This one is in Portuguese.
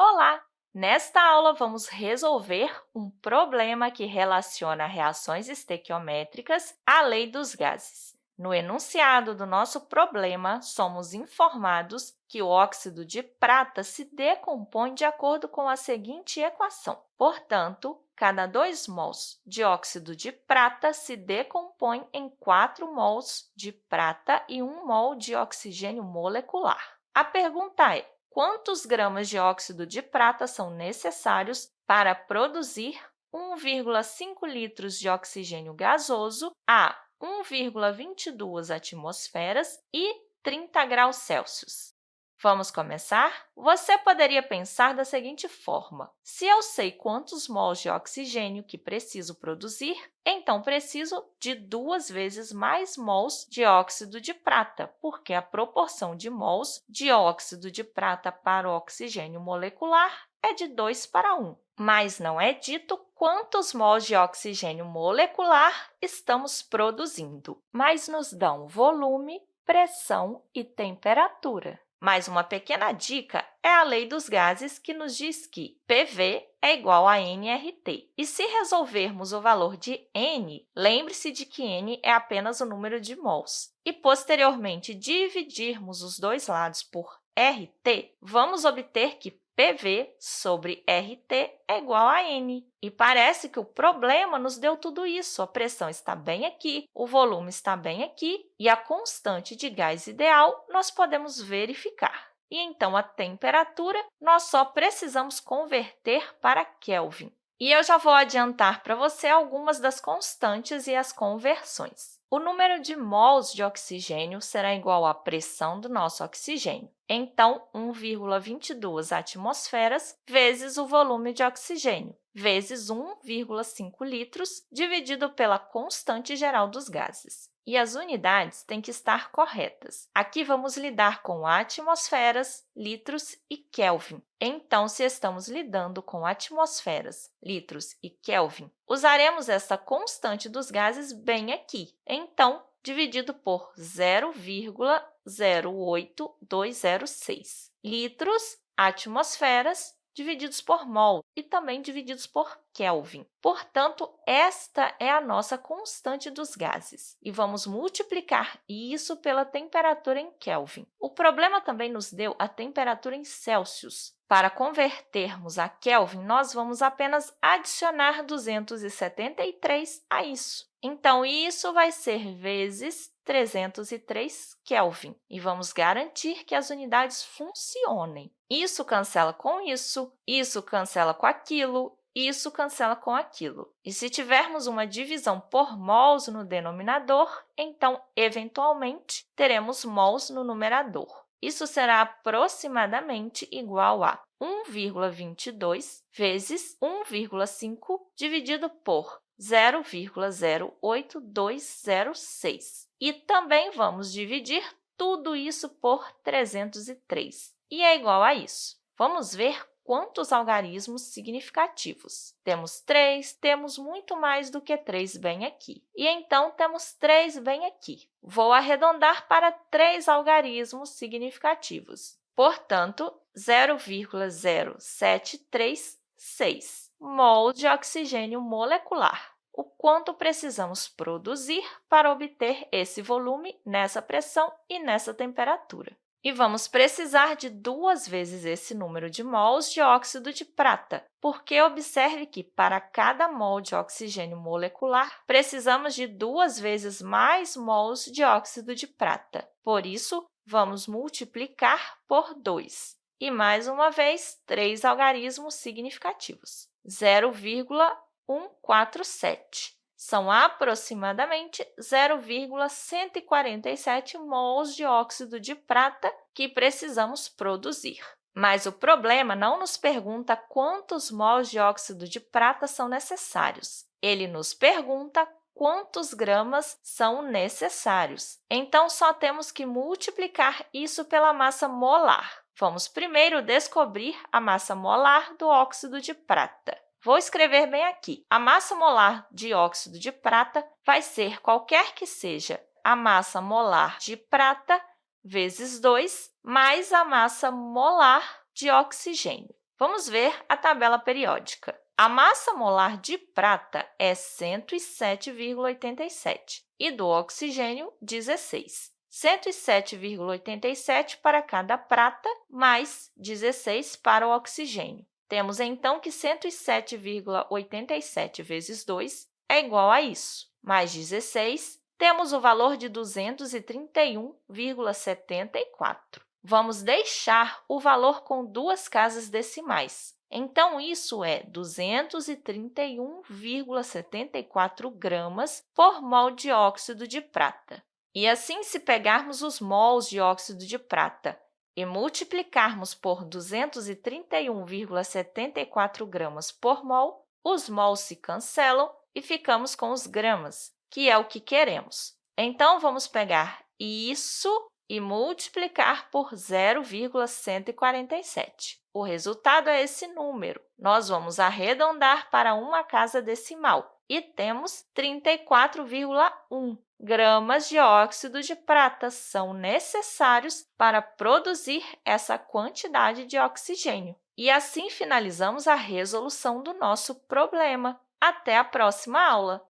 Olá! Nesta aula, vamos resolver um problema que relaciona reações estequiométricas à lei dos gases. No enunciado do nosso problema, somos informados que o óxido de prata se decompõe de acordo com a seguinte equação. Portanto, cada 2 mols de óxido de prata se decompõe em 4 mols de prata e 1 mol de oxigênio molecular. A pergunta é, quantos gramas de óxido de prata são necessários para produzir 1,5 litros de oxigênio gasoso a 1,22 atmosferas e 30 graus Celsius. Vamos começar? Você poderia pensar da seguinte forma. Se eu sei quantos mols de oxigênio que preciso produzir, então preciso de duas vezes mais mols de óxido de prata, porque a proporção de mols de óxido de prata para o oxigênio molecular é de 2 para 1. Mas não é dito quantos mols de oxigênio molecular estamos produzindo, mas nos dão volume, pressão e temperatura. Mais uma pequena dica é a lei dos gases, que nos diz que PV é igual a nRT. E se resolvermos o valor de n, lembre-se de que n é apenas o número de mols. E, posteriormente, dividirmos os dois lados por RT, vamos obter que PV sobre RT é igual a N. E parece que o problema nos deu tudo isso. A pressão está bem aqui, o volume está bem aqui, e a constante de gás ideal nós podemos verificar. E, então, a temperatura, nós só precisamos converter para Kelvin. E eu já vou adiantar para você algumas das constantes e as conversões. O número de mols de oxigênio será igual à pressão do nosso oxigênio. Então, 1,22 atmosferas vezes o volume de oxigênio, vezes 1,5 litros, dividido pela constante geral dos gases e as unidades têm que estar corretas. Aqui vamos lidar com atmosferas, litros e Kelvin. Então, se estamos lidando com atmosferas, litros e Kelvin, usaremos essa constante dos gases bem aqui. Então, dividido por 0,08206. Litros, atmosferas, divididos por mol e também divididos por Kelvin. Portanto, esta é a nossa constante dos gases, e vamos multiplicar isso pela temperatura em Kelvin. O problema também nos deu a temperatura em Celsius. Para convertermos a Kelvin, nós vamos apenas adicionar 273 a isso. Então, isso vai ser vezes 303 Kelvin, e vamos garantir que as unidades funcionem. Isso cancela com isso, isso cancela com aquilo, isso cancela com aquilo. E se tivermos uma divisão por mols no denominador, então, eventualmente, teremos mols no numerador. Isso será aproximadamente igual a 1,22 vezes 1,5 dividido por 0,08206. E também vamos dividir tudo isso por 303, e é igual a isso. Vamos ver quantos algarismos significativos. Temos 3, temos muito mais do que 3 bem aqui. E, então, temos 3 bem aqui. Vou arredondar para 3 algarismos significativos. Portanto, 0,0736 mol de oxigênio molecular, o quanto precisamos produzir para obter esse volume nessa pressão e nessa temperatura. E vamos precisar de duas vezes esse número de mols de óxido de prata, porque observe que, para cada mol de oxigênio molecular, precisamos de duas vezes mais mols de óxido de prata. Por isso, vamos multiplicar por 2. E, mais uma vez, três algarismos significativos. 0,147. São aproximadamente 0,147 mols de óxido de prata que precisamos produzir. Mas o problema não nos pergunta quantos mols de óxido de prata são necessários. Ele nos pergunta quantos gramas são necessários. Então, só temos que multiplicar isso pela massa molar. Vamos primeiro descobrir a massa molar do óxido de prata. Vou escrever bem aqui. A massa molar de óxido de prata vai ser qualquer que seja a massa molar de prata vezes 2 mais a massa molar de oxigênio. Vamos ver a tabela periódica. A massa molar de prata é 107,87 e do oxigênio, 16. 107,87 para cada prata, mais 16 para o oxigênio. Temos, então, que 107,87 vezes 2 é igual a isso, mais 16, temos o valor de 231,74. Vamos deixar o valor com duas casas decimais. Então, isso é 231,74 gramas por mol de óxido de prata. E assim, se pegarmos os mols de óxido de prata e multiplicarmos por 231,74 gramas por mol, os mols se cancelam e ficamos com os gramas, que é o que queremos. Então, vamos pegar isso e multiplicar por 0,147. O resultado é esse número. Nós vamos arredondar para uma casa decimal e temos 34,1 gramas de óxido de prata são necessários para produzir essa quantidade de oxigênio. E assim finalizamos a resolução do nosso problema. Até a próxima aula!